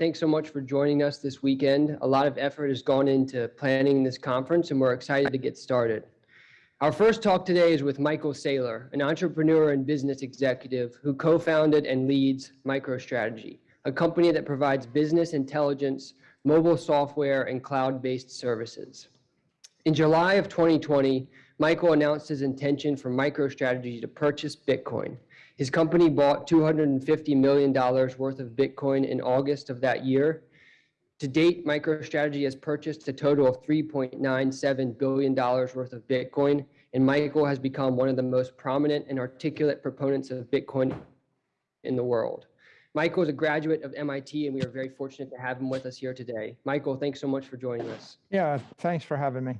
thanks so much for joining us this weekend. A lot of effort has gone into planning this conference and we're excited to get started. Our first talk today is with Michael Saylor, an entrepreneur and business executive who co-founded and leads MicroStrategy, a company that provides business intelligence, mobile software, and cloud-based services. In July of 2020, Michael announced his intention for MicroStrategy to purchase Bitcoin. His company bought $250 million worth of Bitcoin in August of that year. To date, MicroStrategy has purchased a total of $3.97 billion worth of Bitcoin, and Michael has become one of the most prominent and articulate proponents of Bitcoin in the world. Michael is a graduate of MIT, and we are very fortunate to have him with us here today. Michael, thanks so much for joining us. Yeah, thanks for having me.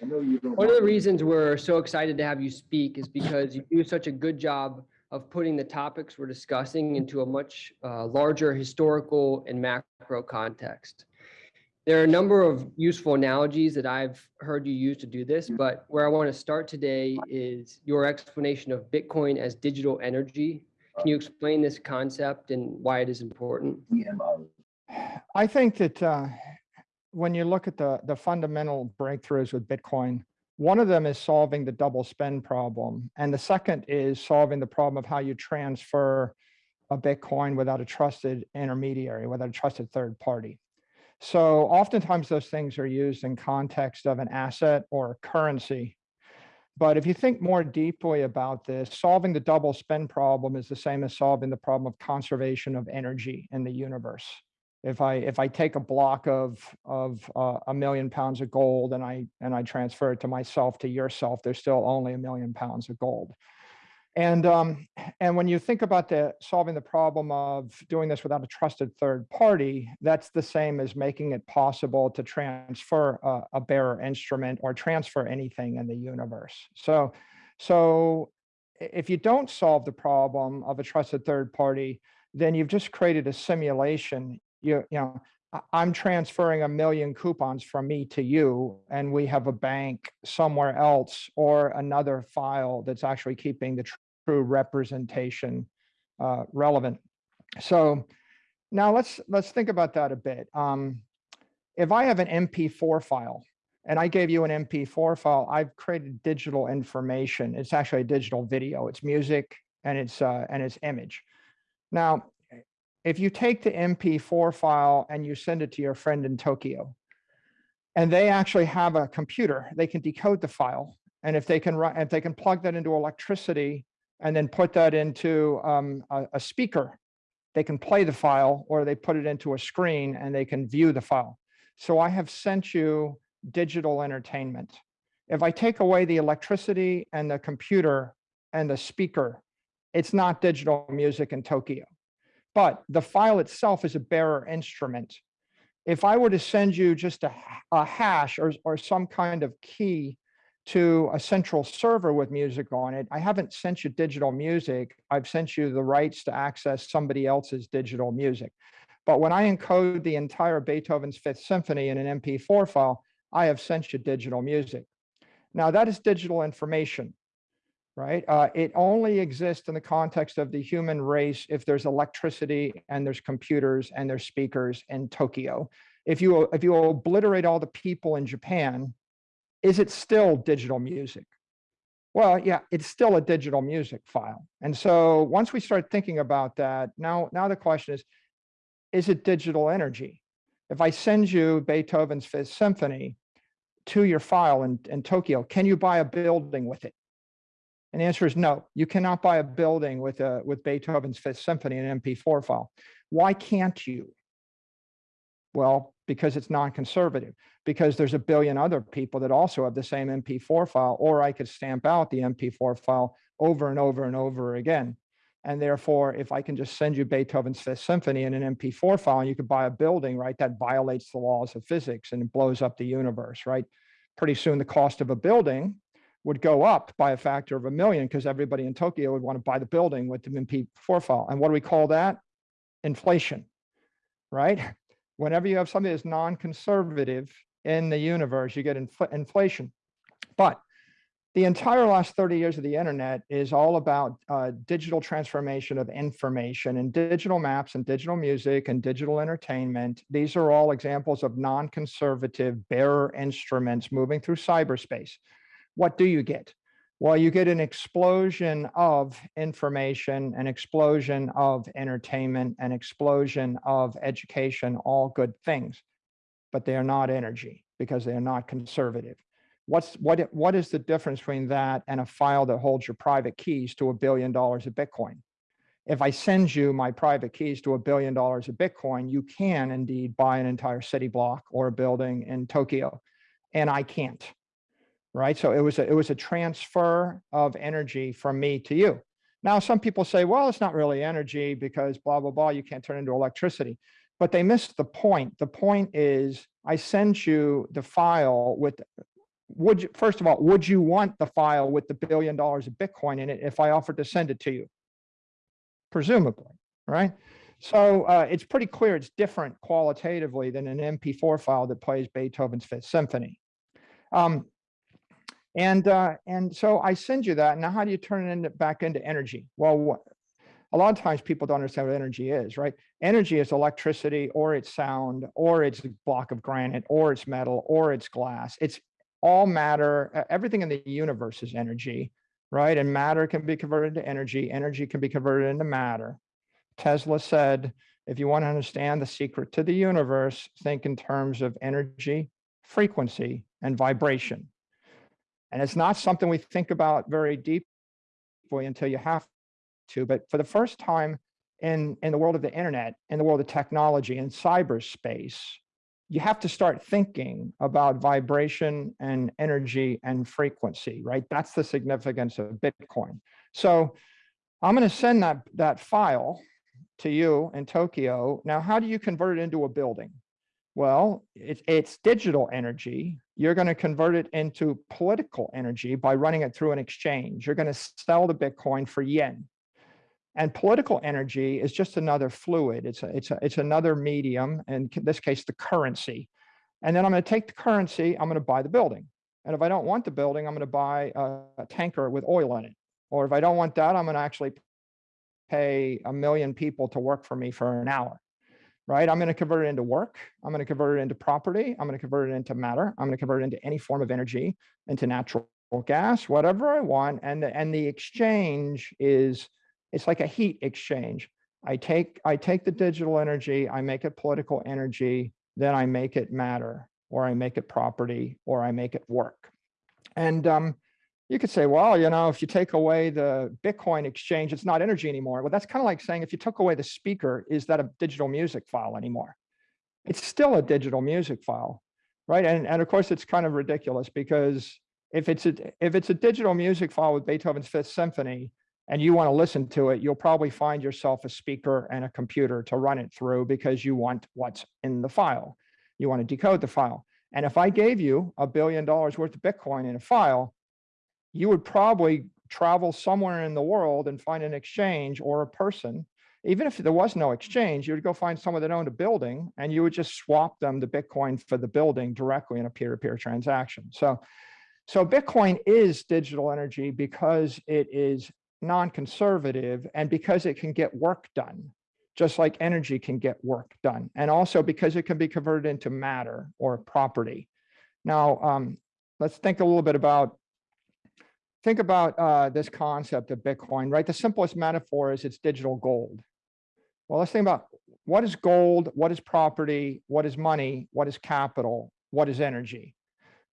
One of the reasons we're so excited to have you speak is because you do such a good job of putting the topics we're discussing into a much uh, larger historical and macro context. There are a number of useful analogies that I've heard you use to do this, but where I want to start today is your explanation of Bitcoin as digital energy. Can you explain this concept and why it is important? I think that uh, when you look at the, the fundamental breakthroughs with Bitcoin, one of them is solving the double spend problem. And the second is solving the problem of how you transfer a Bitcoin without a trusted intermediary, without a trusted third party. So oftentimes those things are used in context of an asset or currency. But if you think more deeply about this, solving the double spend problem is the same as solving the problem of conservation of energy in the universe if I if I take a block of of uh, a million pounds of gold and I and I transfer it to myself to yourself, there's still only a million pounds of gold. And um, and when you think about the solving the problem of doing this without a trusted third party, that's the same as making it possible to transfer a, a bearer instrument or transfer anything in the universe. So so if you don't solve the problem of a trusted third party, then you've just created a simulation you, you know, I'm transferring a million coupons from me to you, and we have a bank somewhere else or another file that's actually keeping the true representation uh, relevant. So now let's let's think about that a bit. Um, if I have an MP4 file and I gave you an MP4 file, I've created digital information. It's actually a digital video. It's music and it's uh, and it's image. Now, if you take the MP4 file and you send it to your friend in Tokyo, and they actually have a computer, they can decode the file. And if they can run, if they can plug that into electricity and then put that into um, a, a speaker, they can play the file or they put it into a screen and they can view the file. So I have sent you digital entertainment. If I take away the electricity and the computer and the speaker, it's not digital music in Tokyo but the file itself is a bearer instrument. If I were to send you just a, a hash or, or some kind of key to a central server with music on it, I haven't sent you digital music. I've sent you the rights to access somebody else's digital music. But when I encode the entire Beethoven's Fifth Symphony in an MP4 file, I have sent you digital music. Now that is digital information right? Uh, it only exists in the context of the human race if there's electricity and there's computers and there's speakers in Tokyo. If you if you obliterate all the people in Japan, is it still digital music? Well, yeah, it's still a digital music file. And so once we start thinking about that, now now the question is, is it digital energy? If I send you Beethoven's Fifth Symphony to your file in, in Tokyo, can you buy a building with it? And the answer is no, you cannot buy a building with, a, with Beethoven's Fifth Symphony in an MP4 file. Why can't you? Well, because it's non-conservative, because there's a billion other people that also have the same MP4 file, or I could stamp out the MP4 file over and over and over again. And therefore, if I can just send you Beethoven's Fifth Symphony in an MP4 file and you could buy a building, right, that violates the laws of physics and blows up the universe, right? Pretty soon the cost of a building would go up by a factor of a million because everybody in Tokyo would want to buy the building with the MP4 file. And what do we call that? Inflation, right? Whenever you have something that's non-conservative in the universe, you get infl inflation. But the entire last 30 years of the internet is all about uh, digital transformation of information and digital maps and digital music and digital entertainment. These are all examples of non-conservative bearer instruments moving through cyberspace. What do you get? Well, you get an explosion of information, an explosion of entertainment, an explosion of education, all good things, but they are not energy because they are not conservative. What's what what is the difference between that and a file that holds your private keys to a billion dollars of Bitcoin? If I send you my private keys to a billion dollars of Bitcoin, you can indeed buy an entire city block or a building in Tokyo, and I can't. Right? So it was a, it was a transfer of energy from me to you. Now, some people say, well, it's not really energy because blah, blah, blah, you can't turn into electricity. But they missed the point. The point is I send you the file with would you, first of all, would you want the file with the billion dollars of Bitcoin in it if I offered to send it to you? Presumably, right? So uh, it's pretty clear it's different qualitatively than an MP4 file that plays Beethoven's Fifth Symphony. Um, and uh, and so I send you that. Now, how do you turn it back into energy? Well, a lot of times people don't understand what energy is, right? Energy is electricity, or it's sound, or it's a block of granite, or it's metal, or it's glass. It's all matter, everything in the universe is energy, right? And matter can be converted to energy. Energy can be converted into matter. Tesla said, if you want to understand the secret to the universe, think in terms of energy, frequency, and vibration. And it's not something we think about very deeply until you have to, but for the first time in, in the world of the internet, in the world of technology, in cyberspace, you have to start thinking about vibration and energy and frequency, right? That's the significance of Bitcoin. So I'm going to send that, that file to you in Tokyo. Now, how do you convert it into a building? Well, it, it's digital energy. You're going to convert it into political energy by running it through an exchange. You're going to sell the Bitcoin for yen. And political energy is just another fluid. It's a, it's a, it's another medium, in this case, the currency. And then I'm going to take the currency, I'm going to buy the building. And if I don't want the building, I'm going to buy a, a tanker with oil in it. Or if I don't want that, I'm going to actually pay a million people to work for me for an hour. Right? I'm going to convert it into work. I'm going to convert it into property. I'm going to convert it into matter. I'm going to convert it into any form of energy, into natural gas, whatever I want. And the, and the exchange is it's like a heat exchange. I take, I take the digital energy, I make it political energy, then I make it matter, or I make it property, or I make it work. And um, you could say, well, you know, if you take away the Bitcoin exchange, it's not energy anymore. Well, that's kind of like saying if you took away the speaker, is that a digital music file anymore? It's still a digital music file, right? And, and of course, it's kind of ridiculous because if it's a if it's a digital music file with Beethoven's Fifth Symphony, and you want to listen to it, you'll probably find yourself a speaker and a computer to run it through because you want what's in the file. You want to decode the file. And if I gave you a billion dollars worth of Bitcoin in a file, you would probably travel somewhere in the world and find an exchange or a person. Even if there was no exchange, you would go find someone that owned a building and you would just swap them the Bitcoin for the building directly in a peer-to-peer -peer transaction. So, so Bitcoin is digital energy because it is non-conservative and because it can get work done, just like energy can get work done. And also because it can be converted into matter or property. Now, um, let's think a little bit about, think about uh, this concept of Bitcoin, right? The simplest metaphor is it's digital gold. Well, let's think about what is gold, what is property, what is money, what is capital, what is energy?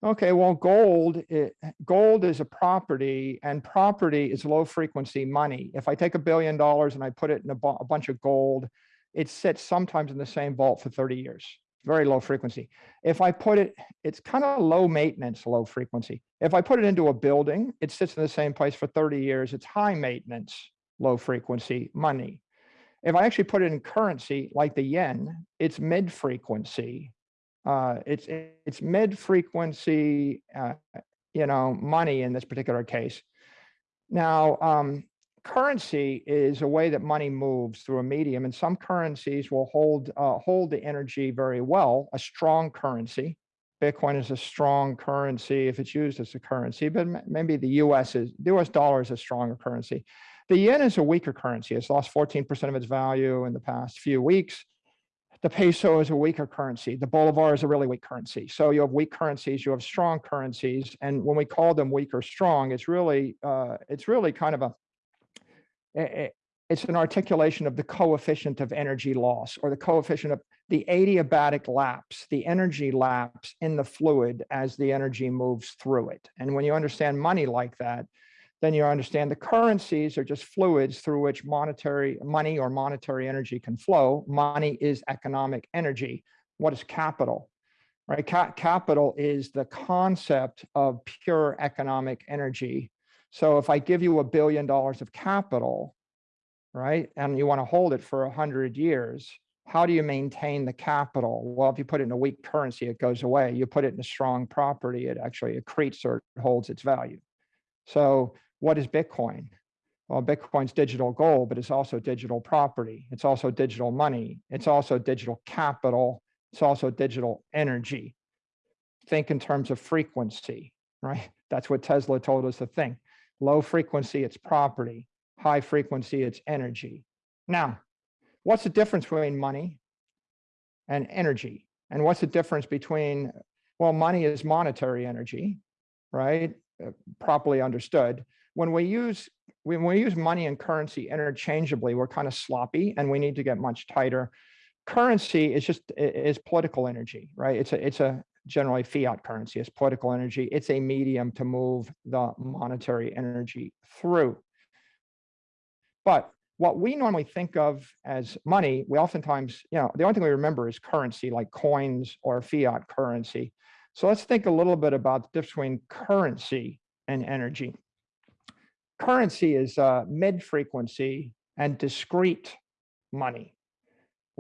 Okay, well, gold, it, gold is a property and property is low frequency money. If I take a billion dollars and I put it in a, a bunch of gold, it sits sometimes in the same vault for 30 years, very low frequency. If I put it, it's kind of low maintenance, low frequency. If I put it into a building, it sits in the same place for 30 years. It's high maintenance, low frequency money. If I actually put it in currency like the yen, it's mid frequency, uh, it's it's mid frequency, uh, you know, money in this particular case. Now, um, currency is a way that money moves through a medium, and some currencies will hold uh, hold the energy very well. A strong currency, Bitcoin is a strong currency if it's used as a currency, but maybe the US is, the US dollar is a stronger currency. The yen is a weaker currency. It's lost 14% of its value in the past few weeks. The peso is a weaker currency. The bolivar is a really weak currency. So you have weak currencies, you have strong currencies, and when we call them weak or strong, it's really uh, it's really kind of a it's an articulation of the coefficient of energy loss or the coefficient of the adiabatic lapse, the energy lapse in the fluid as the energy moves through it. And when you understand money like that, then you understand the currencies are just fluids through which monetary money or monetary energy can flow. Money is economic energy. What is capital? Right? Ca- capital is the concept of pure economic energy. So if I give you a billion dollars of capital, right, and you want to hold it for a hundred years, how do you maintain the capital? Well, if you put it in a weak currency, it goes away. You put it in a strong property, it actually accretes or holds its value. So what is Bitcoin? Well, Bitcoin's digital gold, but it's also digital property. It's also digital money. It's also digital capital. It's also digital energy. Think in terms of frequency, right? That's what Tesla told us to think. Low frequency, it's property. High frequency, it's energy. Now, what's the difference between money and energy? And what's the difference between, well, money is monetary energy, right? Uh, Properly understood. When we use when we use money and currency interchangeably, we're kind of sloppy and we need to get much tighter. Currency is just is political energy, right? It's a it's a generally fiat currency. It's political energy. It's a medium to move the monetary energy through. But what we normally think of as money, we oftentimes, you know, the only thing we remember is currency, like coins or fiat currency. So let's think a little bit about the difference between currency and energy. Currency is uh, mid-frequency and discrete money,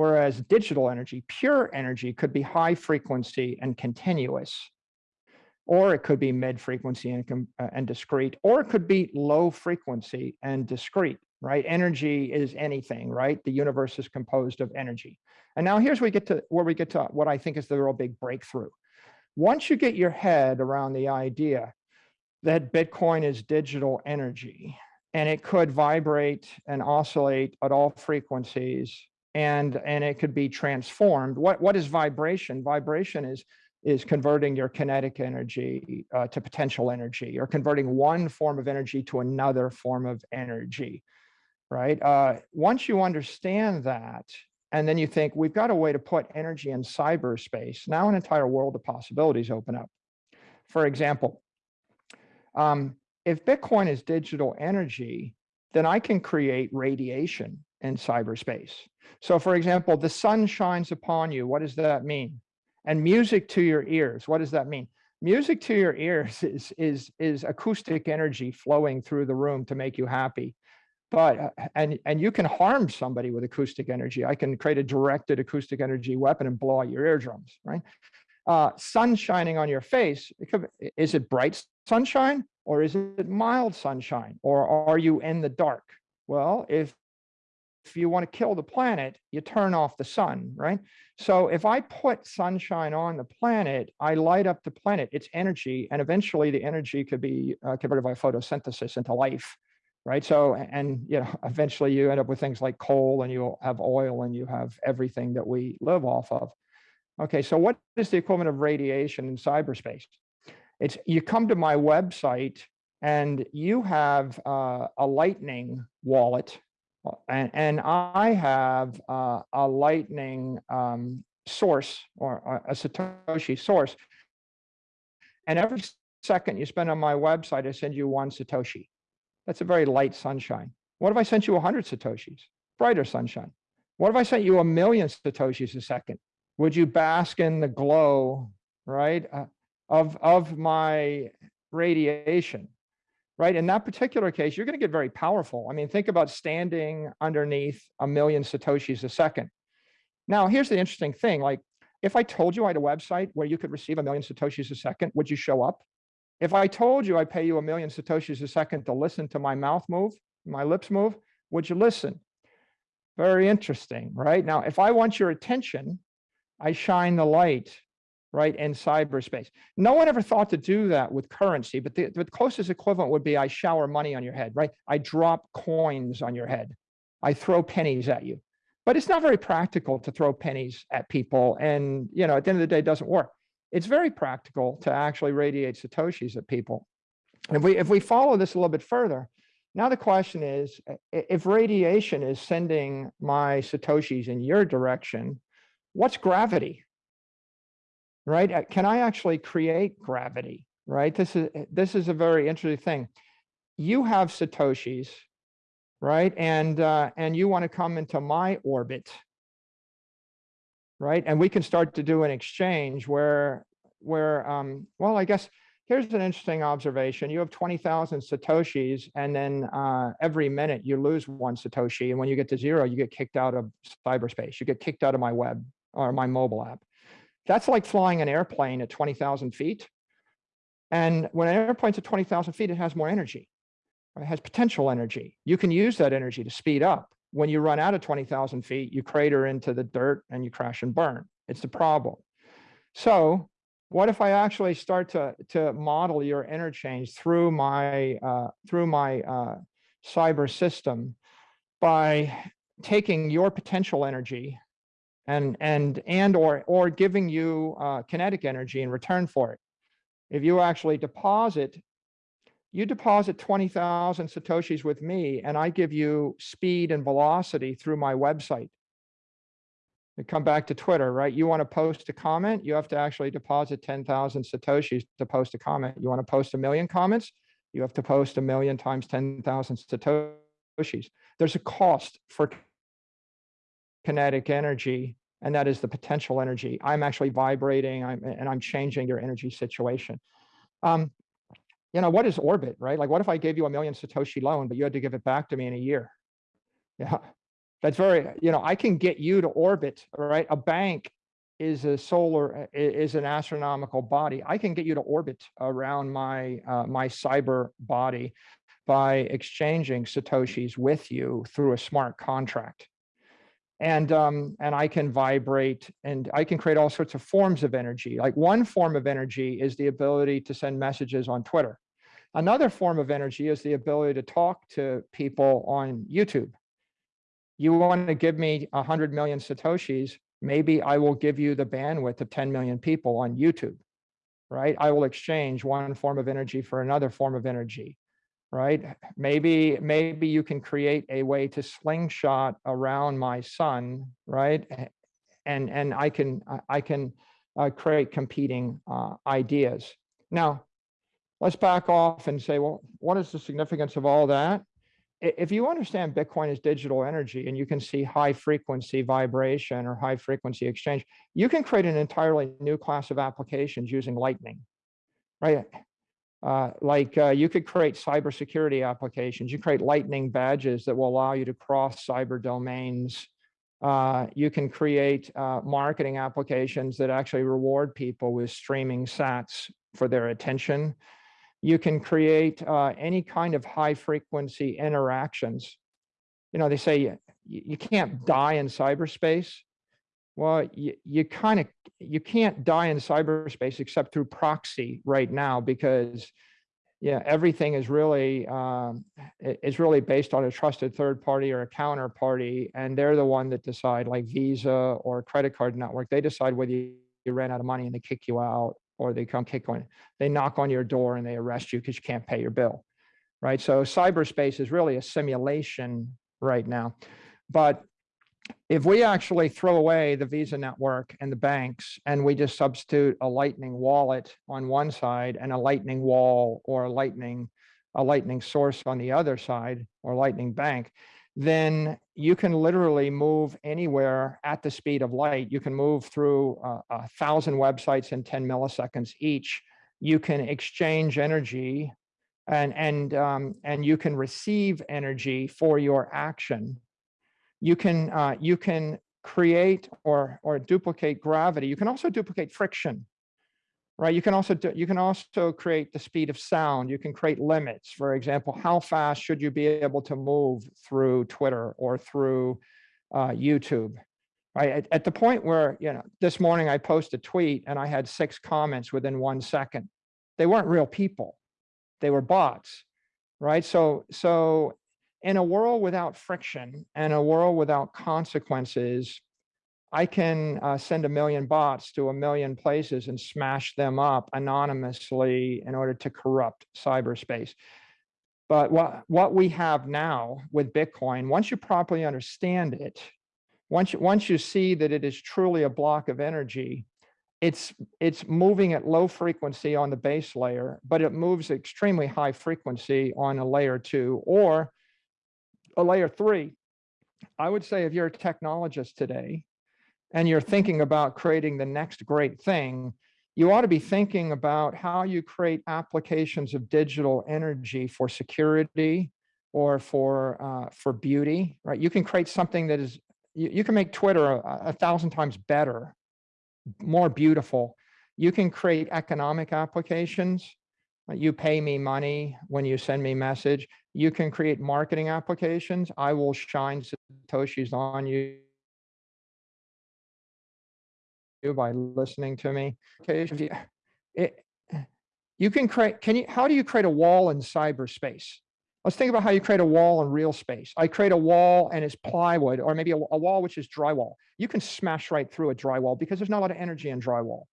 whereas digital energy, pure energy, could be high frequency and continuous, or it could be mid-frequency and, uh, and discrete, or it could be low frequency and discrete, right? Energy is anything, right? The universe is composed of energy. And now here's where we get to where we get to what I think is the real big breakthrough. Once you get your head around the idea that Bitcoin is digital energy and it could vibrate and oscillate at all frequencies and and it could be transformed. What what is vibration? Vibration is is converting your kinetic energy uh, to potential energy or converting one form of energy to another form of energy right uh, once you understand that and then you think we've got a way to put energy in cyberspace now an entire world of possibilities open up for example um, if Bitcoin is digital energy, then I can create radiation in cyberspace. So for example, the sun shines upon you. What does that mean? And music to your ears. What does that mean? Music to your ears is, is, is acoustic energy flowing through the room to make you happy. But, uh, and, and you can harm somebody with acoustic energy. I can create a directed acoustic energy weapon and blow out your eardrums, right? uh, sun shining on your face, it could, is it bright sunshine or is it mild sunshine? Or are you in the dark? Well, if if you want to kill the planet, you turn off the sun, right? So if I put sunshine on the planet, I light up the planet, it's energy, and eventually the energy could be uh, converted by photosynthesis into life, right? So, and you know, eventually you end up with things like coal and you'll have oil and you have everything that we live off of. Okay, so what is the equivalent of radiation in cyberspace? It's you come to my website and you have uh, a Lightning wallet, and, and I have uh, a Lightning um, source or a, a Satoshi source. And every second you spend on my website, I send you one Satoshi. That's a very light sunshine. What if I sent you 100 Satoshis? Brighter sunshine. What if I sent you a million Satoshis a second? would you bask in the glow, right, uh, of, of my radiation, right? In that particular case, you're going to get very powerful. I mean, think about standing underneath a million Satoshis a second. Now, here's the interesting thing. Like, if I told you I had a website where you could receive a million Satoshis a second, would you show up? If I told you I pay you a million Satoshis a second to listen to my mouth move, my lips move, would you listen? Very interesting, right? Now, if I want your attention, I shine the light right, in cyberspace. No one ever thought to do that with currency, but the, the closest equivalent would be I shower money on your head, right? I drop coins on your head. I throw pennies at you. But it's not very practical to throw pennies at people. And, you know, at the end of the day, it doesn't work. It's very practical to actually radiate Satoshis at people. And if we, if we follow this a little bit further, now the question is, if radiation is sending my Satoshis in your direction, what's gravity? Right? Uh, can I actually create gravity? Right? This is this is a very interesting thing. You have Satoshis, right? And uh, and you want to come into my orbit, right? And we can start to do an exchange where where um, well, I guess here's an interesting observation. You have 20,000 Satoshis, and then uh, every minute you lose one Satoshi. And when you get to zero, you get kicked out of cyberspace. You get kicked out of my web or my mobile app. That's like flying an airplane at 20,000 feet. And when an airplane's at 20,000 feet, it has more energy. It has potential energy. You can use that energy to speed up. When you run out of 20,000 feet, you crater into the dirt and you crash and burn. It's the problem. So what if I actually start to, to model your interchange through my, uh, through my uh, cyber system by taking your potential energy and, and, and or, or giving you uh, kinetic energy in return for it. If you actually deposit, you deposit 20,000 Satoshis with me and I give you speed and velocity through my website we come back to Twitter, right? You want to post a comment, you have to actually deposit 10,000 Satoshis to post a comment. You want to post a million comments, you have to post a million times 10,000 Satoshis. There's a cost for kinetic energy, and that is the potential energy. I'm actually vibrating I'm, and I'm changing your energy situation. Um, you know, what is orbit, right? Like, what if I gave you a million Satoshi loan, but you had to give it back to me in a year? Yeah, that's very, you know, I can get you to orbit, right? A bank is a solar, is an astronomical body. I can get you to orbit around my, uh, my cyber body by exchanging Satoshis with you through a smart contract. And, um, and I can vibrate and I can create all sorts of forms of energy. Like one form of energy is the ability to send messages on Twitter. Another form of energy is the ability to talk to people on YouTube you want to give me 100 million Satoshis, maybe I will give you the bandwidth of 10 million people on YouTube, right? I will exchange one form of energy for another form of energy, right? Maybe, maybe you can create a way to slingshot around my sun, right? And, and I can, I can uh, create competing uh, ideas. Now, let's back off and say, well, what is the significance of all that? if you understand Bitcoin as digital energy and you can see high frequency vibration or high frequency exchange, you can create an entirely new class of applications using Lightning, right? Uh, like uh, you could create cybersecurity applications. You create Lightning badges that will allow you to cross cyber domains. Uh, you can create uh, marketing applications that actually reward people with streaming sats for their attention. You can create uh, any kind of high frequency interactions. You know, they say you, you can't die in cyberspace. Well, you, you kind of, you can't die in cyberspace except through proxy right now because yeah, everything is really um, is really based on a trusted third party or a counterparty, and they're the one that decide, like Visa or credit card network. They decide whether you, you ran out of money and they kick you out, or they come kick on, they knock on your door and they arrest you because you can't pay your bill, right? So cyberspace is really a simulation right now. But if we actually throw away the Visa network and the banks and we just substitute a Lightning wallet on one side and a Lightning wall or a Lightning, a Lightning source on the other side or Lightning Bank, then you can literally move anywhere at the speed of light. You can move through uh, a thousand websites in 10 milliseconds each. You can exchange energy and, and, um, and you can receive energy for your action. You can, uh, you can create or, or duplicate gravity. You can also duplicate friction right? You can also do, you can also create the speed of sound. You can create limits. For example, how fast should you be able to move through Twitter or through uh, YouTube? Right, at, at the point where, you know, this morning I posted a tweet and I had six comments within one second. They weren't real people. They were bots, right? So, so in a world without friction and a world without consequences, I can uh, send a million bots to a million places and smash them up anonymously in order to corrupt cyberspace. But what, what we have now with Bitcoin, once you properly understand it, once you, once you see that it is truly a block of energy, it's, it's moving at low frequency on the base layer, but it moves extremely high frequency on a layer two or a layer three. I would say if you're a technologist today and you're thinking about creating the next great thing, you ought to be thinking about how you create applications of digital energy for security or for uh, for beauty, right? You can create something that is you, you can make Twitter a, a thousand times better, more beautiful. You can create economic applications. You pay me money when you send me message. You can create marketing applications. I will shine Satoshis on you by listening to me. Okay, you, it, you can create, can you, how do you create a wall in cyberspace? Let's think about how you create a wall in real space. I create a wall and it's plywood, or maybe a, a wall which is drywall. You can smash right through a drywall because there's not a lot of energy in drywall.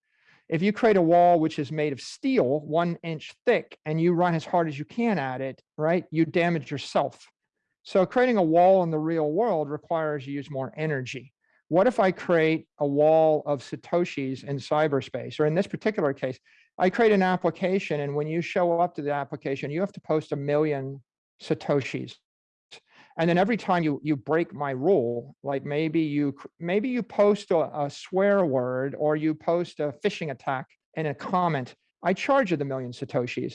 If you create a wall which is made of steel, one inch thick, and you run as hard as you can at it, right, you damage yourself. So creating a wall in the real world requires you use more energy what if I create a wall of Satoshis in cyberspace? Or in this particular case, I create an application and when you show up to the application, you have to post a million Satoshis. And then every time you, you break my rule, like maybe you, maybe you post a, a swear word or you post a phishing attack in a comment, I charge you the million Satoshis.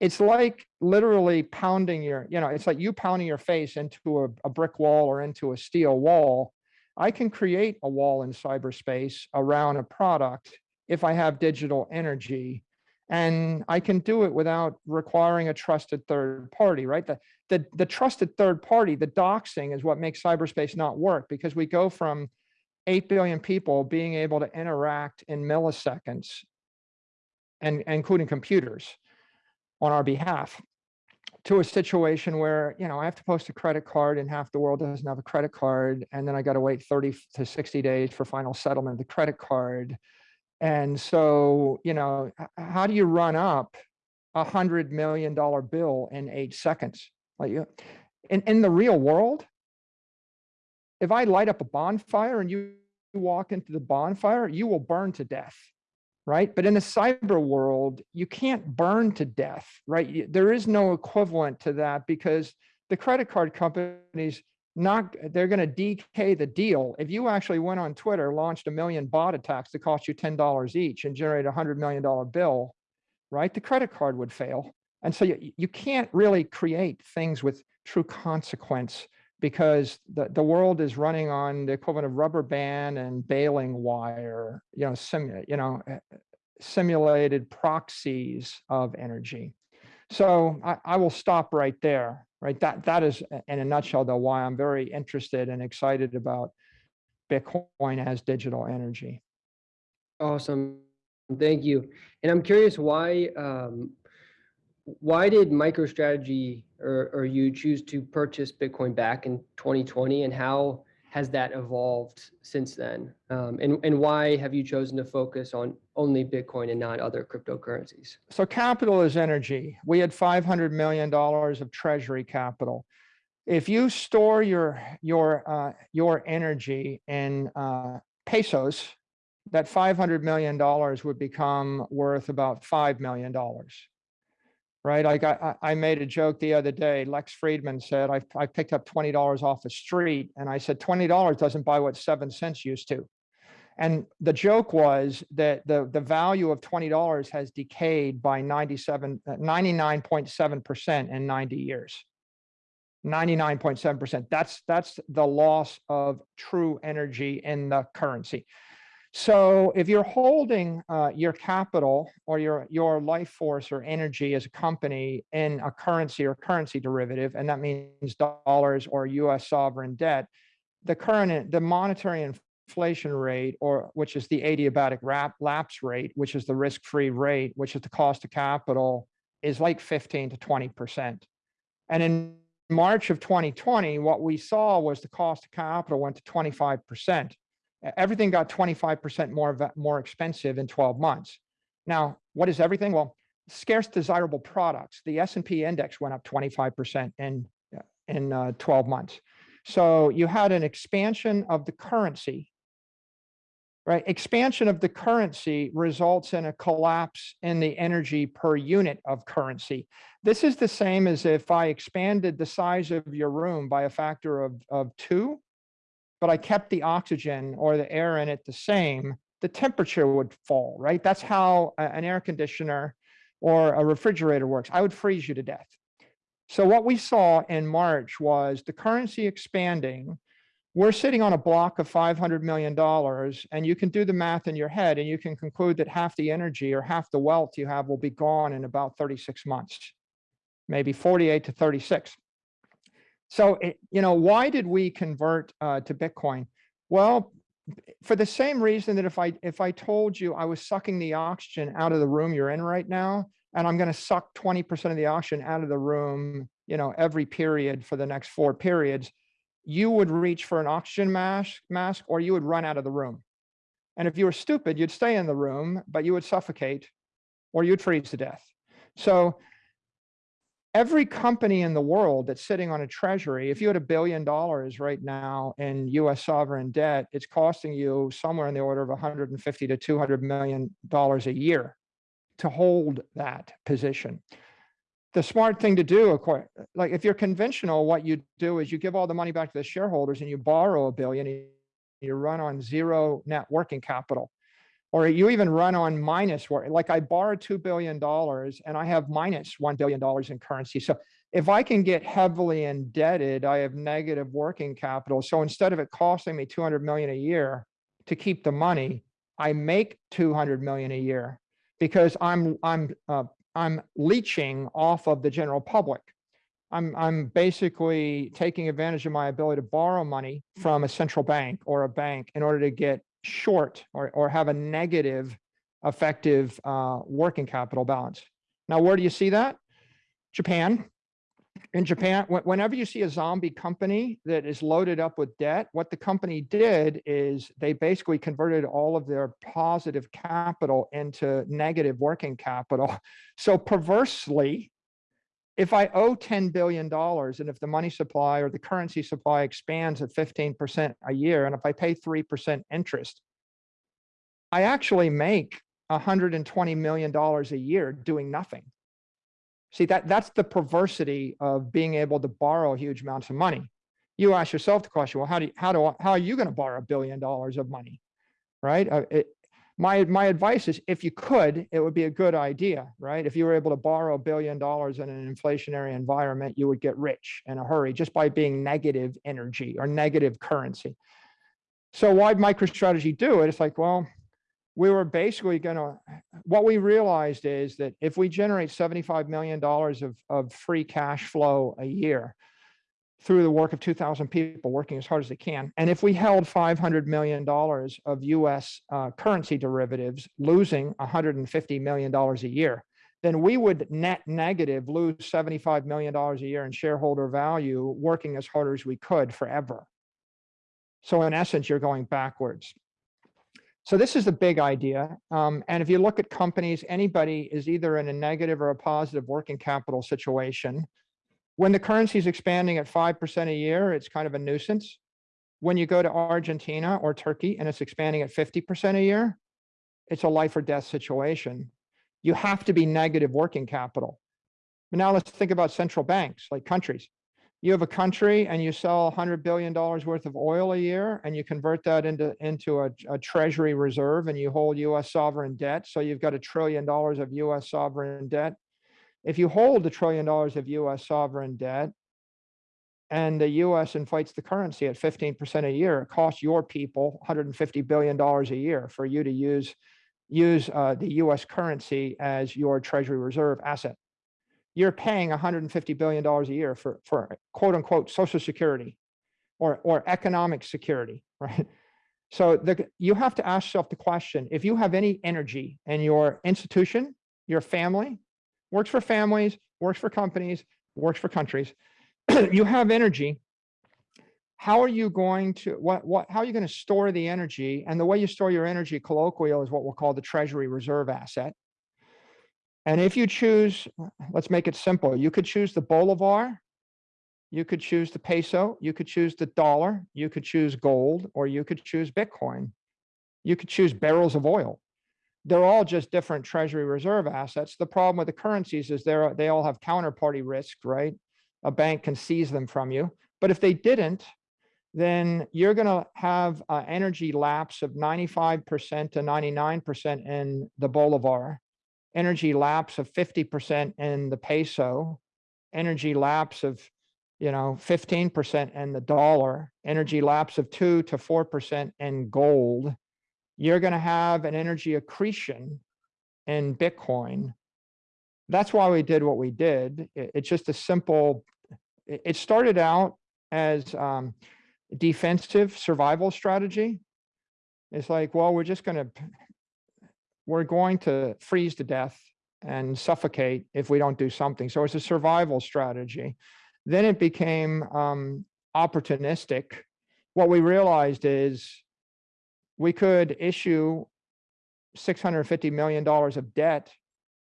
It's like literally pounding your, you know, it's like you pounding your face into a, a brick wall or into a steel wall I can create a wall in cyberspace around a product if I have digital energy. And I can do it without requiring a trusted third party, right? The, the, the trusted third party, the doxing is what makes cyberspace not work because we go from 8 billion people being able to interact in milliseconds and, including computers on our behalf to a situation where, you know, I have to post a credit card and half the world doesn't have a credit card. And then I got to wait 30 to 60 days for final settlement of the credit card. And so, you know, how do you run up a hundred million dollar bill in eight seconds? Like in, in the real world, if I light up a bonfire and you walk into the bonfire, you will burn to death right? But in the cyber world, you can't burn to death, right? There is no equivalent to that because the credit card companies not they're going to decay the deal. If you actually went on Twitter, launched a million bot attacks that cost you $10 each and generate a hundred million dollar bill, right? The credit card would fail. And so you, you can't really create things with true consequence because the, the world is running on the equivalent of rubber band and baling wire, you know, sim, you know, eh, simulated proxies of energy. So I, I will stop right there, right? That, that is in a nutshell though, why I'm very interested and excited about Bitcoin as digital energy. Awesome. Thank you. And I'm curious why, um, why did MicroStrategy or, or you choose to purchase Bitcoin back in 2020 and how has that evolved since then? Um, and, and why have you chosen to focus on only Bitcoin and not other cryptocurrencies? So capital is energy. We had $500 million of treasury capital. If you store your, your, uh, your energy in uh, pesos, that $500 million would become worth about $5 million right? I I, made a joke the other day. Lex Fridman said, I, I picked up $20 off the street. And I said, $20 doesn't buy what seven cents used to. And the joke was that the, the value of $20 has decayed by 97, 99.7% uh, in 90 years. 99.7%. That's, that's the loss of true energy in the currency. So if you're holding uh, your capital or your, your life force or energy as a company in a currency or currency derivative, and that means dollars or US sovereign debt, the current, the monetary inflation rate, or which is the adiabatic rap, lapse rate, which is the risk-free rate, which is the cost of capital, is like 15 to 20%. And in March of 2020, what we saw was the cost of capital went to 25%. Everything got 25% more, more expensive in 12 months. Now, what is everything? Well, scarce desirable products. The S&P index went up 25% in, uh, in uh, 12 months. So you had an expansion of the currency, right? Expansion of the currency results in a collapse in the energy per unit of currency. This is the same as if I expanded the size of your room by a factor of, of two, but I kept the oxygen or the air in it the same, the temperature would fall, right? That's how an air conditioner or a refrigerator works. I would freeze you to death. So what we saw in March was the currency expanding. We're sitting on a block of $500 million and you can do the math in your head and you can conclude that half the energy or half the wealth you have will be gone in about 36 months, maybe 48 to 36. So, it, you know, why did we convert uh, to Bitcoin? Well, for the same reason that if I if I told you I was sucking the oxygen out of the room you're in right now, and I'm going to suck 20% of the oxygen out of the room, you know, every period for the next four periods, you would reach for an oxygen mask, mask or you would run out of the room. And if you were stupid, you'd stay in the room, but you would suffocate or you'd freeze to death. So every company in the world that's sitting on a treasury, if you had a billion dollars right now in US sovereign debt, it's costing you somewhere in the order of 150 to 200 million dollars a year to hold that position. The smart thing to do, of course, like if you're conventional, what you do is you give all the money back to the shareholders and you borrow a billion, you run on zero net working capital. Or you even run on minus work, like I borrow $2 billion and I have minus $1 billion in currency. So if I can get heavily indebted, I have negative working capital. So instead of it costing me 200 million a year to keep the money, I make 200 million a year because I'm I'm uh, I'm leeching off of the general public. I'm I'm basically taking advantage of my ability to borrow money from a central bank or a bank in order to get short or or have a negative effective uh, working capital balance. Now, where do you see that? Japan. In Japan, whenever you see a zombie company that is loaded up with debt, what the company did is they basically converted all of their positive capital into negative working capital. So perversely, if I owe $10 billion and if the money supply or the currency supply expands at 15% a year, and if I pay 3% interest, I actually make $120 million a year doing nothing. See, that, that's the perversity of being able to borrow huge amounts of money. You ask yourself the question, well, how do you, how do, I- how are you going to borrow a billion dollars of money? Right? Uh, it, my, my advice is if you could, it would be a good idea, right? If you were able to borrow a billion dollars in an inflationary environment, you would get rich in a hurry just by being negative energy or negative currency. So why MicroStrategy do it? It's like, well, we were basically going to, what we realized is that if we generate $75 million of, of free cash flow a year through the work of 2000 people working as hard as they can, and if we held $500 million of US uh, currency derivatives, losing $150 million a year, then we would net negative lose $75 million a year in shareholder value working as hard as we could forever. So in essence, you're going backwards. So this is the big idea. Um, and if you look at companies, anybody is either in a negative or a positive working capital situation. When the currency is expanding at 5% a year, it's kind of a nuisance. When you go to Argentina or Turkey and it's expanding at 50% a year, it's a life or death situation. You have to be negative working capital. But now let's think about central banks like countries you have a country and you sell $100 billion worth of oil a year and you convert that into, into a, a, treasury reserve and you hold US sovereign debt. So you've got a trillion dollars of US sovereign debt. If you hold a trillion dollars of US sovereign debt and the US inflates the currency at 15% a year, it costs your people $150 billion a year for you to use, use uh, the US currency as your treasury reserve asset you're paying $150 billion a year for, for quote unquote social security or, or economic security, right? So the, you have to ask yourself the question, if you have any energy in your institution, your family, works for families, works for companies, works for countries, you have energy, how are you going to, what, what, how are you going to store the energy? And the way you store your energy colloquial is what we'll call the treasury reserve asset. And if you choose, let's make it simple, you could choose the Bolivar, you could choose the peso, you could choose the dollar, you could choose gold, or you could choose Bitcoin. You could choose barrels of oil. They're all just different treasury reserve assets. The problem with the currencies is they're, they all have counterparty risk, right? A bank can seize them from you. But if they didn't, then you're going to have an energy lapse of 95% to 99% in the Bolivar, energy lapse of 50% in the peso, energy lapse of, you know, 15% in the dollar, energy lapse of 2 to 4% in gold. You're going to have an energy accretion in Bitcoin. That's why we did what we did. It's just a simple, it started out as um, defensive survival strategy. It's like, well, we're just going to, we're going to freeze to death and suffocate if we don't do something. So it's a survival strategy. Then it became um, opportunistic. What we realized is we could issue $650 million of debt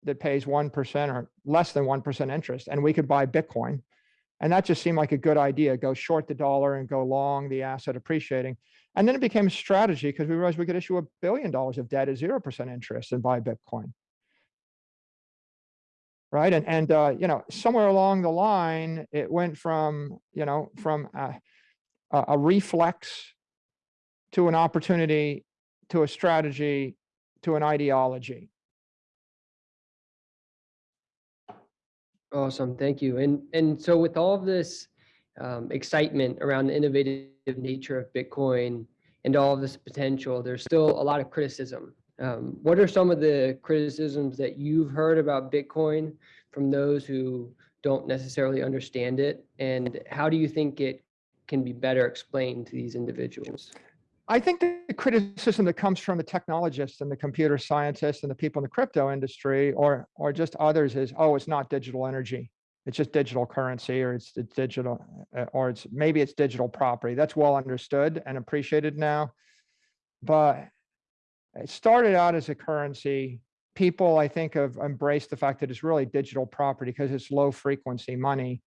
that pays 1% or less than 1% interest, and we could buy Bitcoin and that just seemed like a good idea, go short the dollar and go long the asset appreciating. And then it became a strategy because we realized we could issue a billion dollars of debt at 0% interest and buy Bitcoin. Right. And, and uh, you know, somewhere along the line, it went from, you know, from a, a reflex to an opportunity to a strategy to an ideology. Awesome, thank you. And and so with all of this um, excitement around the innovative nature of Bitcoin and all of this potential, there's still a lot of criticism. Um, what are some of the criticisms that you've heard about Bitcoin from those who don't necessarily understand it? And how do you think it can be better explained to these individuals? I think the criticism that comes from the technologists and the computer scientists and the people in the crypto industry or or just others is, oh, it's not digital energy. It's just digital currency or it's, it's digital uh, or it's maybe it's digital property. That's well understood and appreciated now. But it started out as a currency. People, I think, have embraced the fact that it's really digital property because it's low frequency money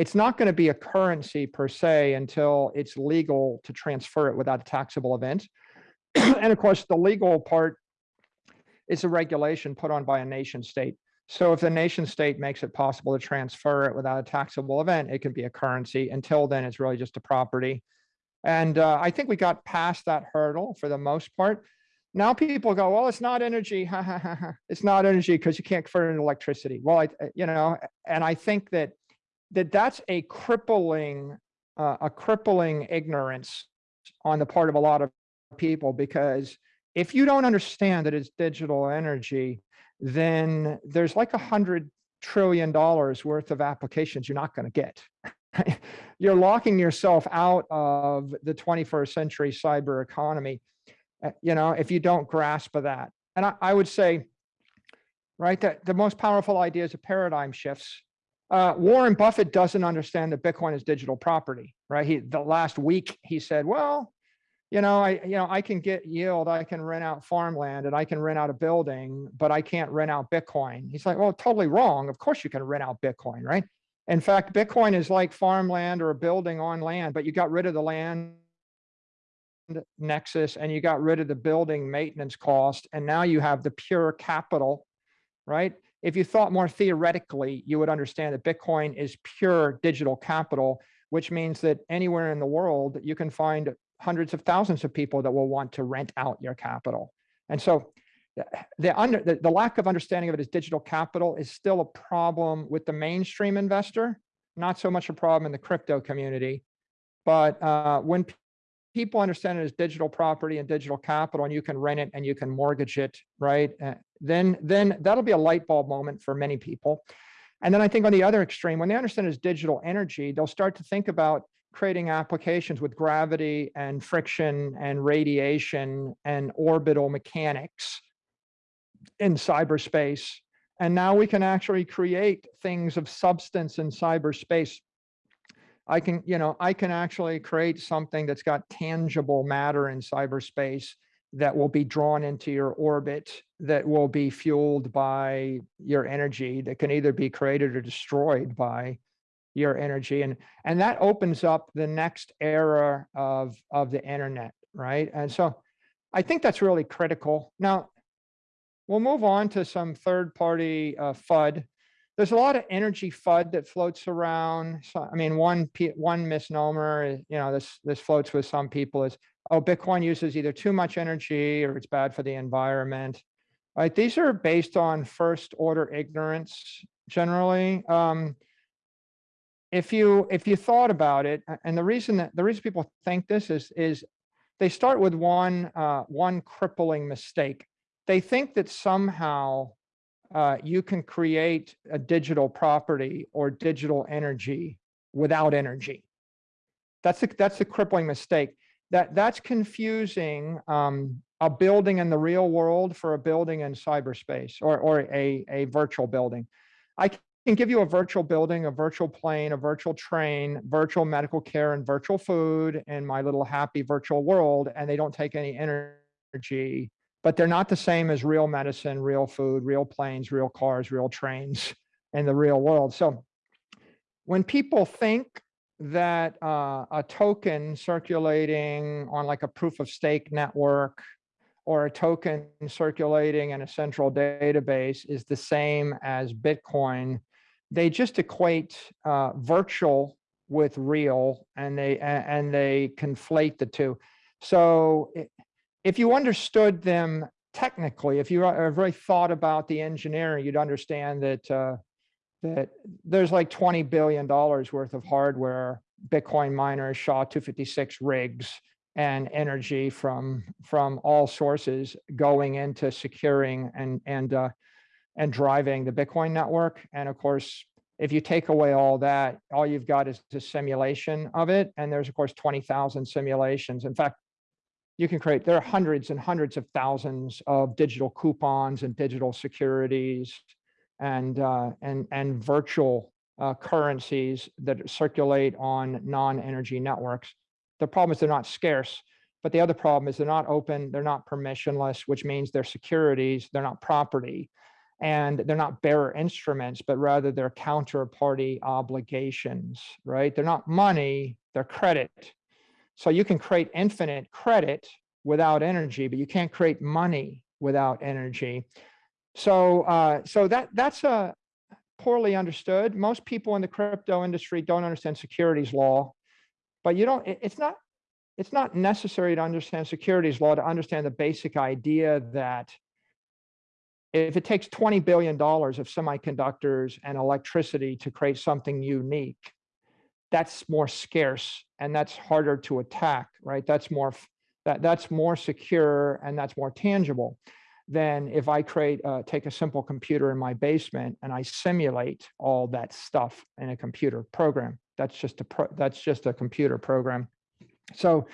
it's not going to be a currency per se until it's legal to transfer it without a taxable event. and of course, the legal part is a regulation put on by a nation state. So if the nation state makes it possible to transfer it without a taxable event, it can be a currency. Until then, it's really just a property. And uh, I think we got past that hurdle for the most part. Now people go, well, it's not energy. it's not energy because you can't convert it into electricity. Well, I, you know, and I think that that that's a crippling, uh, a crippling ignorance on the part of a lot of people, because if you don't understand that it's digital energy, then there's like a hundred trillion dollars worth of applications you're not going to get. you're locking yourself out of the 21st century cyber economy, uh, you know, if you don't grasp that. And I, I would say, right, that the most powerful ideas of paradigm shifts uh, Warren Buffett doesn't understand that Bitcoin is digital property, right? He the last week he said, well, you know, I you know I can get yield, I can rent out farmland, and I can rent out a building, but I can't rent out Bitcoin. He's like, well, totally wrong. Of course you can rent out Bitcoin, right? In fact, Bitcoin is like farmland or a building on land, but you got rid of the land nexus and you got rid of the building maintenance cost, and now you have the pure capital, right? If you thought more theoretically, you would understand that Bitcoin is pure digital capital, which means that anywhere in the world, you can find hundreds of thousands of people that will want to rent out your capital. And so the, under, the, the lack of understanding of it as digital capital is still a problem with the mainstream investor, not so much a problem in the crypto community. But uh, when people understand it as digital property and digital capital and you can rent it and you can mortgage it right uh, then then that'll be a light bulb moment for many people and then i think on the other extreme when they understand it as digital energy they'll start to think about creating applications with gravity and friction and radiation and orbital mechanics in cyberspace. And now we can actually create things of substance in cyberspace. I can, you know, I can actually create something that's got tangible matter in cyberspace that will be drawn into your orbit, that will be fueled by your energy, that can either be created or destroyed by your energy. And, and that opens up the next era of, of the internet, right? And so I think that's really critical. Now, we'll move on to some third-party uh, FUD. There's a lot of energy FUD that floats around. So, I mean, one one misnomer, you know, this this floats with some people is, oh, Bitcoin uses either too much energy or it's bad for the environment. Right? These are based on first-order ignorance generally. Um, if you if you thought about it, and the reason that the reason people think this is is they start with one uh, one crippling mistake. They think that somehow uh, you can create a digital property or digital energy without energy. That's a, that's a crippling mistake. That that's confusing um, a building in the real world for a building in cyberspace or or a a virtual building. I can give you a virtual building, a virtual plane, a virtual train, virtual medical care, and virtual food in my little happy virtual world, and they don't take any energy, but they're not the same as real medicine, real food, real planes, real cars, real trains in the real world. So when people think that uh, a token circulating on like a proof of stake network or a token circulating in a central database is the same as Bitcoin, they just equate uh, virtual with real and they and they conflate the two. So if you understood them technically, if you really thought about the engineering, you'd understand that uh, that there's like 20 billion dollars worth of hardware, Bitcoin miners, SHA-256 rigs, and energy from from all sources going into securing and and uh, and driving the Bitcoin network. And of course, if you take away all that, all you've got is the simulation of it. And there's of course 20,000 simulations. In fact, you can create, there are hundreds and hundreds of thousands of digital coupons and digital securities and, uh, and, and virtual uh, currencies that circulate on non-energy networks. The problem is they're not scarce, but the other problem is they're not open, they're not permissionless, which means they're securities, they're not property and they're not bearer instruments, but rather they're counterparty obligations, right? They're not money, they're credit. So you can create infinite credit without energy, but you can't create money without energy. So, uh, so that that's a uh, poorly understood. Most people in the crypto industry don't understand securities law, but you don't. It's not. It's not necessary to understand securities law to understand the basic idea that if it takes $20 billion of semiconductors and electricity to create something unique, that's more scarce and that's harder to attack, right? That's more that that's more secure and that's more tangible than if I create uh, take a simple computer in my basement and I simulate all that stuff in a computer program. That's just a pro, that's just a computer program. So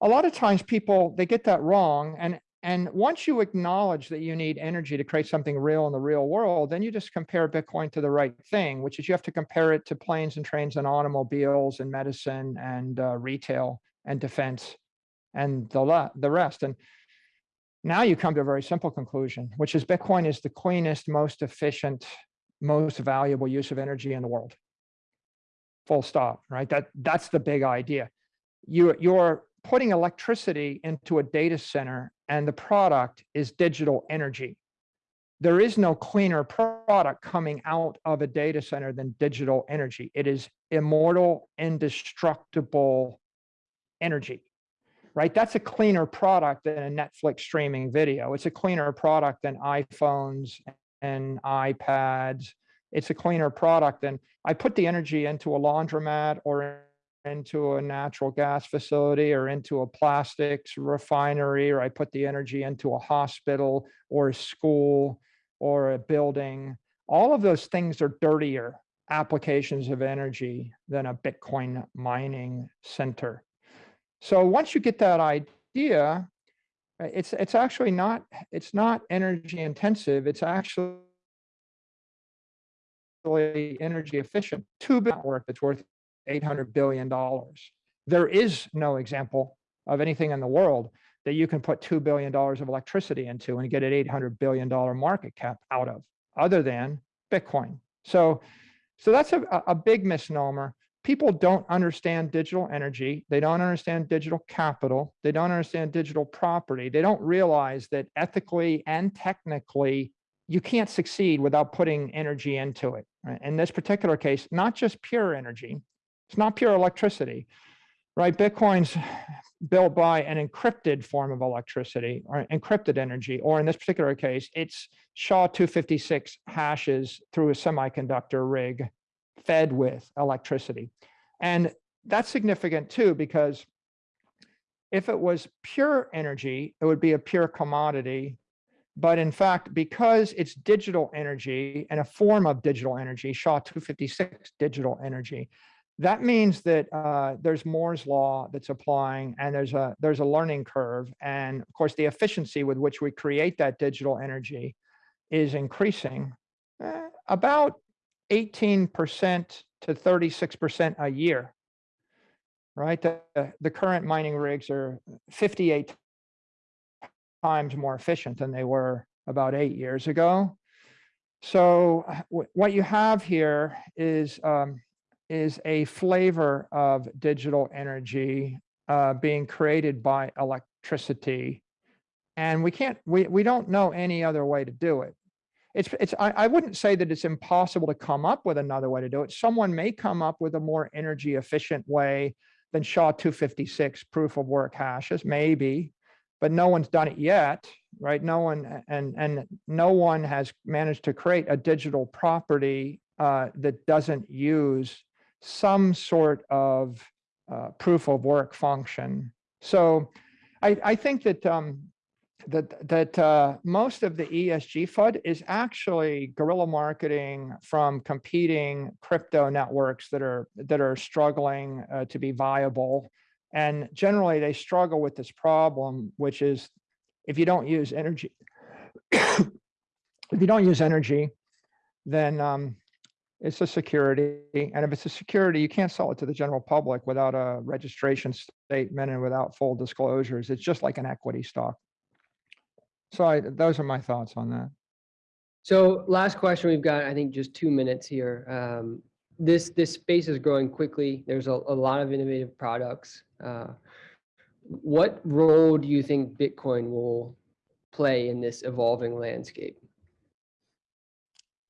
a lot of times people they get that wrong and and once you acknowledge that you need energy to create something real in the real world, then you just compare Bitcoin to the right thing, which is you have to compare it to planes and trains and automobiles and medicine and uh, retail and defense and the, the rest. And now you come to a very simple conclusion, which is Bitcoin is the cleanest, most efficient, most valuable use of energy in the world. Full stop, right? That, that's the big idea. You, you're putting electricity into a data center and the product is digital energy. There is no cleaner product coming out of a data center than digital energy. It is immortal, indestructible energy, right? That's a cleaner product than a Netflix streaming video. It's a cleaner product than iPhones and iPads. It's a cleaner product than I put the energy into a laundromat or into a natural gas facility or into a plastics refinery, or I put the energy into a hospital or a school or a building. All of those things are dirtier applications of energy than a Bitcoin mining center. So once you get that idea, uh, it's it's actually not it's not energy intensive. It's actually energy efficient. Two network that's worth eight hundred billion dollars. There is no example of anything in the world that you can put $2 billion of electricity into and get an $800 billion market cap out of, other than Bitcoin. So, so that's a, a big misnomer. People don't understand digital energy. They don't understand digital capital. They don't understand digital property. They don't realize that ethically and technically, you can't succeed without putting energy into it. Right? In this particular case, not just pure energy, it's not pure electricity, right? Bitcoin's built by an encrypted form of electricity or encrypted energy, or in this particular case, it's SHA-256 hashes through a semiconductor rig fed with electricity. And that's significant too, because if it was pure energy, it would be a pure commodity. But in fact, because it's digital energy and a form of digital energy, SHA-256 digital energy, that means that uh, there's Moore's law that's applying and there's a there's a learning curve. And of course, the efficiency with which we create that digital energy is increasing eh, about 18% to 36% a year, right? The, the current mining rigs are 58 times more efficient than they were about eight years ago. So what you have here is um, is a flavor of digital energy uh, being created by electricity. And we can't, we, we don't know any other way to do it. It's, it's, I, I wouldn't say that it's impossible to come up with another way to do it. Someone may come up with a more energy efficient way than SHA-256 proof of work hashes, maybe, but no one's done it yet, right? No one, and, and no one has managed to create a digital property uh, that doesn't use some sort of uh, proof of work function. So I, I think that um, that that uh, most of the ESG FUD is actually guerrilla marketing from competing crypto networks that are that are struggling uh, to be viable, and generally they struggle with this problem, which is if you don't use energy, if you don't use energy, then um, it's a security, and if it's a security, you can't sell it to the general public without a registration statement and without full disclosures. It's just like an equity stock. So I, those are my thoughts on that. So last question, we've got, I think, just two minutes here. Um, this this space is growing quickly. There's a, a lot of innovative products. Uh, what role do you think Bitcoin will play in this evolving landscape?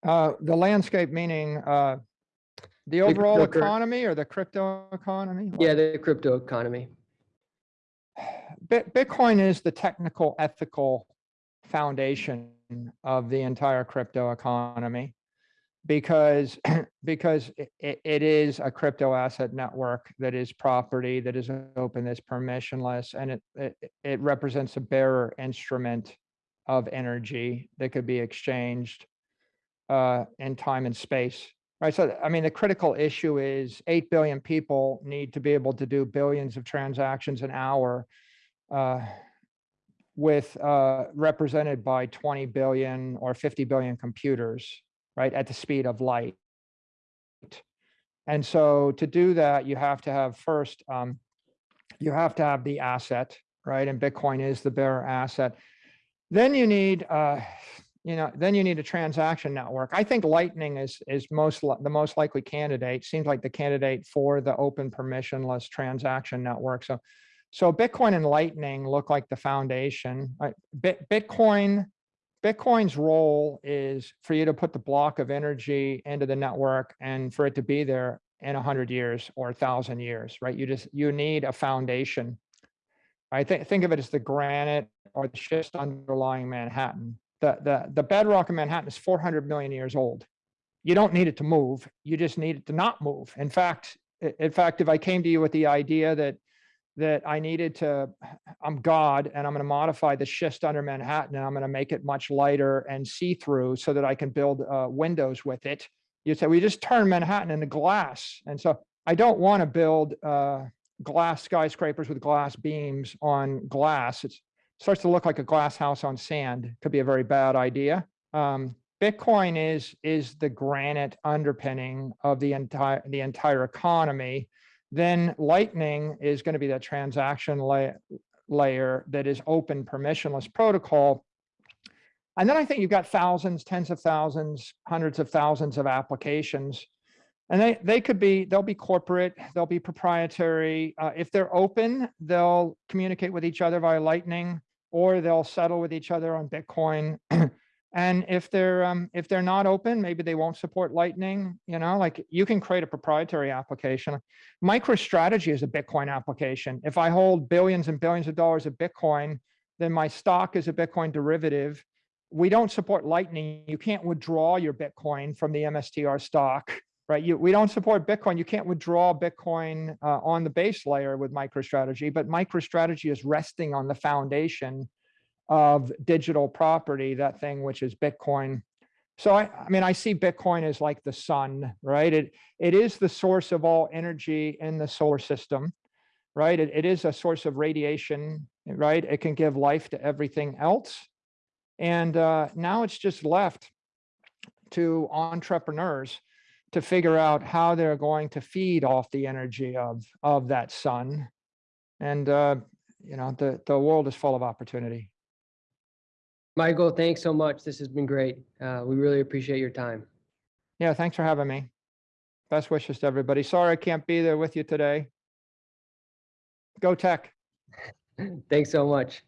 Uh, the landscape meaning uh, the overall economy or the crypto economy? Yeah, the crypto economy. Bitcoin is the technical, ethical foundation of the entire crypto economy because because it, it is a crypto asset network that is property that is open that's permissionless and it, it it represents a bearer instrument of energy that could be exchanged uh, in time and space. Right. So, I mean, the critical issue is 8 billion people need to be able to do billions of transactions an hour uh, with uh, represented by 20 billion or 50 billion computers, right, at the speed of light. And so to do that, you have to have first, um, you have to have the asset, right? And Bitcoin is the bearer asset. Then you need uh, you know, then you need a transaction network. I think Lightning is is most the most likely candidate. Seems like the candidate for the open permissionless transaction network. So, so Bitcoin and Lightning look like the foundation. Bit, Bitcoin, Bitcoin's role is for you to put the block of energy into the network and for it to be there in a hundred years or a thousand years, right? You just you need a foundation. I think think of it as the granite or the schist underlying Manhattan the, the, the bedrock of Manhattan is 400 million years old. You don't need it to move. You just need it to not move. In fact, in fact, if I came to you with the idea that that I needed to, I'm God and I'm going to modify the schist under Manhattan and I'm going to make it much lighter and see-through so that I can build uh, windows with it you'd say, we just turn Manhattan into glass. And so I don't want to build uh, glass skyscrapers with glass beams on glass. It starts to look like a glass house on sand. Could be a very bad idea. Um, Bitcoin is is the granite underpinning of the entire the entire economy. Then Lightning is going to be that transaction layer layer that is open permissionless protocol. And then I think you've got thousands, tens of thousands, hundreds of thousands of applications. And they, they could be, they'll be corporate, they'll be proprietary. Uh, if they're open, they'll communicate with each other via Lightning, or they'll settle with each other on Bitcoin. and if they're um, if they're not open, maybe they won't support Lightning. You know, like you can create a proprietary application. MicroStrategy is a Bitcoin application. If I hold billions and billions of dollars of Bitcoin, then my stock is a Bitcoin derivative. We don't support Lightning. You can't withdraw your Bitcoin from the MSTR stock right? You, we don't support Bitcoin. You can't withdraw Bitcoin uh, on the base layer with MicroStrategy, but MicroStrategy is resting on the foundation of digital property, that thing which is Bitcoin. So I, I mean, I see Bitcoin as like the sun, right? It it is the source of all energy in the solar system, right? It, it is a source of radiation, right? It can give life to everything else. And uh, now it's just left to entrepreneurs to figure out how they're going to feed off the energy of of that sun and uh you know the the world is full of opportunity Michael, thanks so much. This has been great. Uh, we really appreciate your time. yeah thanks for having me best wishes to everybody sorry i can't be there with you today go tech Thanks so much.